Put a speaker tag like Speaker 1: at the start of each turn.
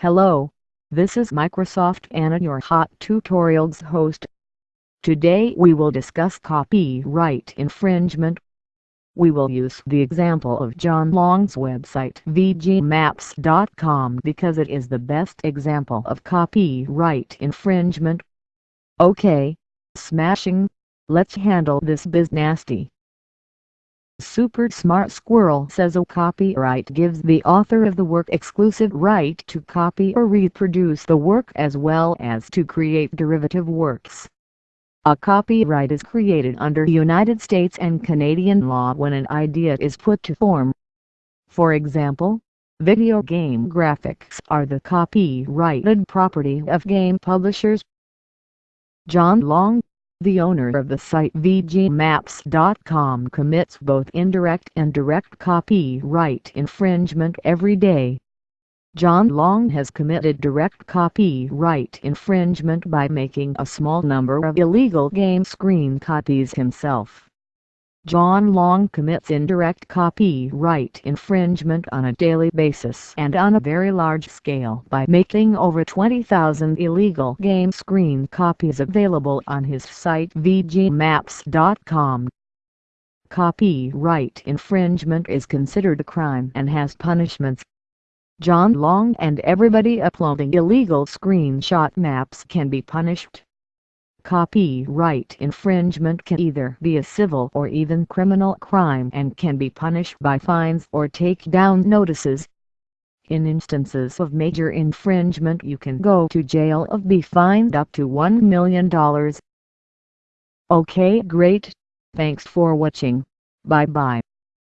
Speaker 1: Hello, this is Microsoft Anna your Hot Tutorials host. Today we will discuss copyright infringement. We will use the example of John Long's website vgmaps.com because it is the best example of copyright infringement. Okay, smashing, let's handle this biz nasty. Super Smart Squirrel says a copyright gives the author of the work exclusive right to copy or reproduce the work as well as to create derivative works. A copyright is created under United States and Canadian law when an idea is put to form. For example, video game graphics are the copyrighted property of game publishers. John Long the owner of the site VGMaps.com commits both indirect and direct copyright infringement every day. John Long has committed direct copyright infringement by making a small number of illegal game screen copies himself. John Long commits indirect copyright infringement on a daily basis and on a very large scale by making over 20,000 illegal game screen copies available on his site vgmaps.com. Copyright infringement is considered a crime and has punishments. John Long and everybody uploading illegal screenshot maps can be punished. Copyright infringement can either be a civil or even criminal crime and can be punished by fines or takedown notices. In instances of major infringement you can go to jail or be fined up to $1 million. Okay great, thanks for watching, bye bye.